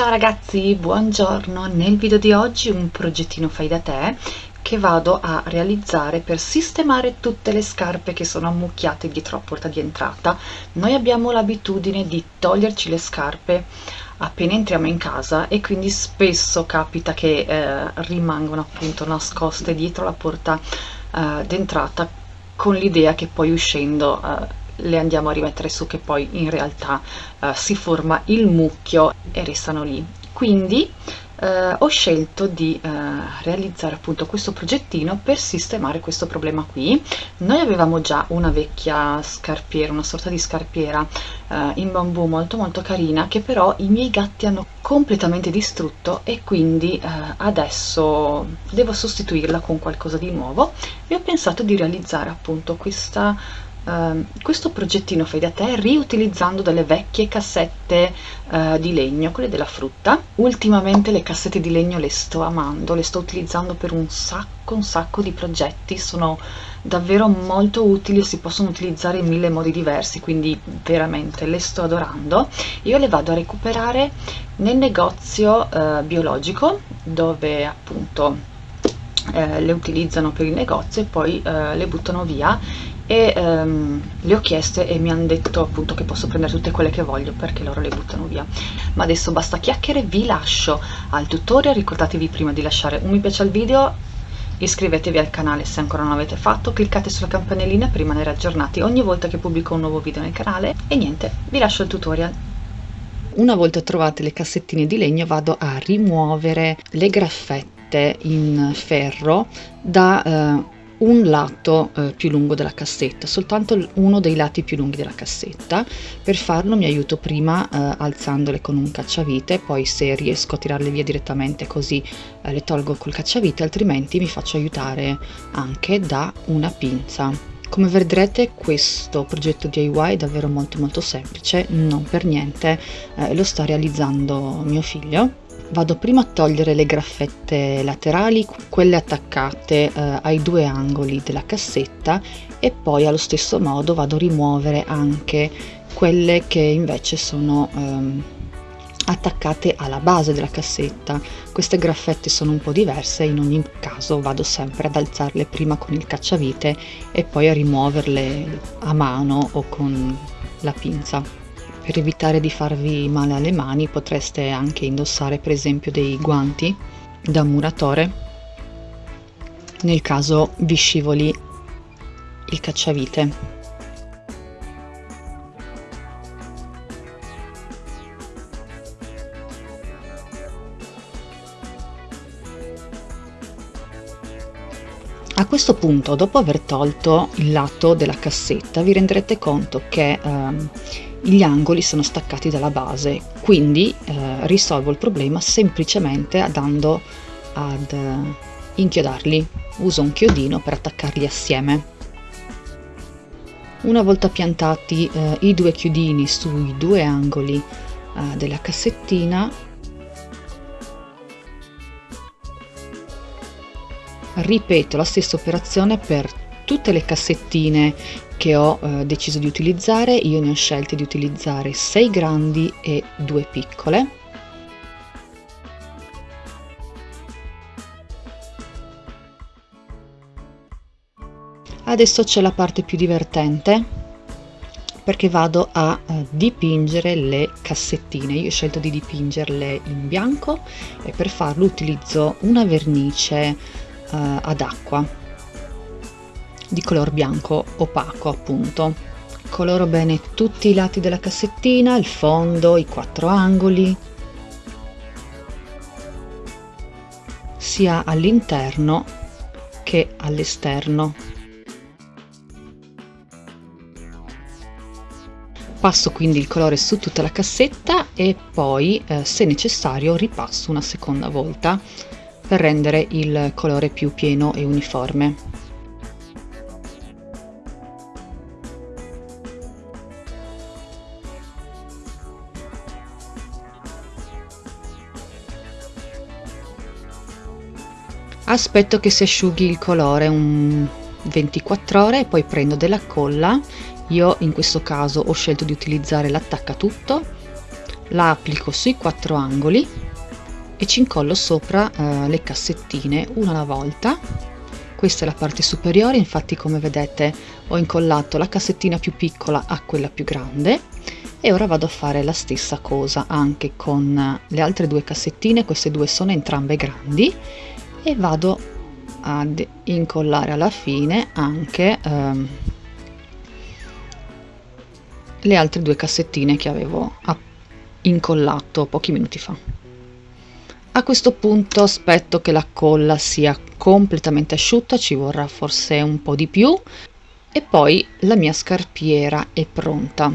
Ciao ragazzi, buongiorno! Nel video di oggi un progettino fai da te che vado a realizzare per sistemare tutte le scarpe che sono ammucchiate dietro la porta di entrata. Noi abbiamo l'abitudine di toglierci le scarpe appena entriamo in casa e quindi spesso capita che eh, rimangono appunto nascoste dietro la porta eh, d'entrata con l'idea che poi uscendo eh, le andiamo a rimettere su che poi in realtà uh, si forma il mucchio e restano lì. Quindi Uh, ho scelto di uh, realizzare appunto questo progettino per sistemare questo problema qui. Noi avevamo già una vecchia scarpiera una sorta di scarpiera uh, in bambù molto molto carina che però i miei gatti hanno completamente distrutto e quindi adesso devo sostituirla con qualcosa di nuovo. E ho pensato di realizzare appunto questa Uh, questo progettino fai da te riutilizzando delle vecchie cassette uh, di legno, quelle della frutta. Ultimamente le cassette di legno le sto amando, le sto utilizzando per un sacco, un sacco di progetti, sono davvero molto utili e si possono utilizzare in mille modi diversi, quindi veramente le sto adorando. Io le vado a recuperare nel negozio uh, biologico dove appunto eh, le utilizzano per il negozio e poi eh, le buttano via e ehm, le ho chieste e mi hanno detto appunto che posso prendere tutte quelle che voglio perché loro le buttano via. Ma adesso basta chiacchiere vi lascio al tutorial ricordatevi prima di lasciare un mi piace al video iscrivetevi al canale se ancora non l'avete fatto cliccate sulla campanellina per rimanere aggiornati ogni volta che pubblico un nuovo video nel canale e niente vi lascio il tutorial. Una volta trovate le cassettine di legno vado a rimuovere le graffette in ferro da eh, un lato eh, più lungo della cassetta, soltanto uno dei lati più lunghi della cassetta. Per farlo mi aiuto prima eh, alzandole con un cacciavite, poi se riesco a tirarle via direttamente così eh, le tolgo col cacciavite, altrimenti mi faccio aiutare anche da una pinza. Come vedrete questo progetto DIY è davvero molto molto semplice, non per niente eh, lo sta realizzando mio figlio vado prima a togliere le graffette laterali, quelle attaccate eh, ai due angoli della cassetta e poi allo stesso modo vado a rimuovere anche quelle che invece sono ehm, attaccate alla base della cassetta. Queste graffette sono un po' diverse, in ogni caso vado sempre ad alzarle prima con il cacciavite e poi a rimuoverle a mano o con la pinza. Per evitare di farvi male alle mani potreste anche indossare per esempio dei guanti da muratore nel caso vi scivoli il cacciavite. A questo punto, dopo aver tolto il lato della cassetta, vi renderete conto che ehm, gli angoli sono staccati dalla base, quindi eh, risolvo il problema semplicemente andando ad eh, inchiodarli. Uso un chiodino per attaccarli assieme. Una volta piantati eh, i due chiodini sui due angoli eh, della cassettina, ripeto la stessa operazione per tutte le cassettine che ho eh, deciso di utilizzare, io ne ho scelte di utilizzare 6 grandi e 2 piccole. Adesso c'è la parte più divertente perché vado a uh, dipingere le cassettine. Io ho scelto di dipingerle in bianco e per farlo utilizzo una vernice uh, ad acqua di color bianco opaco appunto. Coloro bene tutti i lati della cassettina, il fondo, i quattro angoli, sia all'interno che all'esterno. Passo quindi il colore su tutta la cassetta e poi, eh, se necessario, ripasso una seconda volta per rendere il colore più pieno e uniforme. Aspetto che si asciughi il colore un 24 ore e poi prendo della colla. Io in questo caso ho scelto di utilizzare l'attaccatutto la applico sui quattro angoli e ci incollo sopra eh, le cassettine una alla volta. Questa è la parte superiore infatti come vedete ho incollato la cassettina più piccola a quella più grande e ora vado a fare la stessa cosa anche con le altre due cassettine. Queste due sono entrambe grandi e vado ad incollare alla fine anche ehm, le altre due cassettine che avevo incollato pochi minuti fa. A questo punto aspetto che la colla sia completamente asciutta ci vorrà forse un po di più e poi la mia scarpiera è pronta.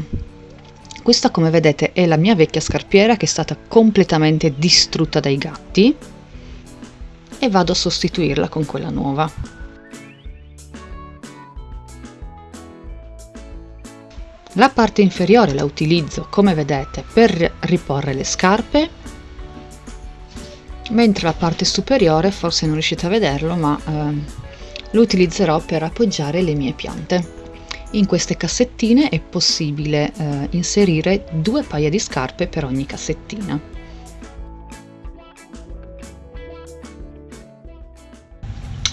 Questa come vedete è la mia vecchia scarpiera che è stata completamente distrutta dai gatti e vado a sostituirla con quella nuova. La parte inferiore la utilizzo come vedete per riporre le scarpe mentre la parte superiore forse non riuscite a vederlo ma eh, lo utilizzerò per appoggiare le mie piante. In queste cassettine è possibile eh, inserire due paia di scarpe per ogni cassettina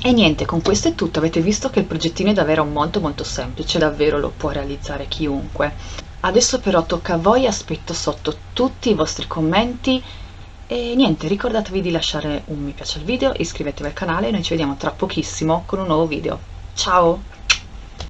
E niente, con questo è tutto, avete visto che il progettino è davvero molto molto semplice, davvero lo può realizzare chiunque. Adesso però tocca a voi, aspetto sotto tutti i vostri commenti e niente, ricordatevi di lasciare un mi piace al video, iscrivetevi al canale e noi ci vediamo tra pochissimo con un nuovo video. Ciao!